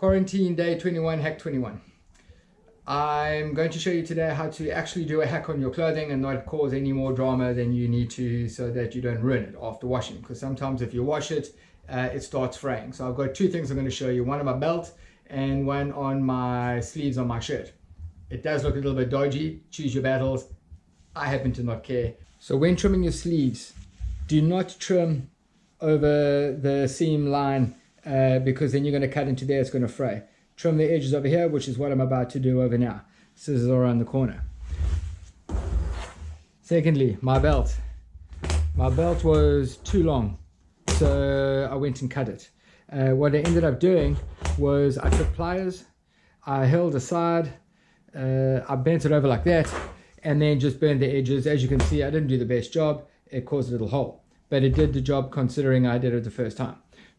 Quarantine day 21, hack 21. I'm going to show you today how to actually do a hack on your clothing and not cause any more drama than you need to so that you don't ruin it after washing. Because sometimes if you wash it, uh, it starts fraying. So I've got two things I'm going to show you. One on my belt and one on my sleeves on my shirt. It does look a little bit dodgy. Choose your battles. I happen to not care. So when trimming your sleeves, do not trim over the seam line uh, because then you're going to cut into there, it's going to fray. Trim the edges over here, which is what I'm about to do over now. Scissors around the corner. Secondly, my belt. My belt was too long, so I went and cut it. Uh, what I ended up doing was I took pliers, I held aside, uh, I bent it over like that, and then just burned the edges. As you can see, I didn't do the best job. It caused a little hole, but it did the job considering I did it the first time.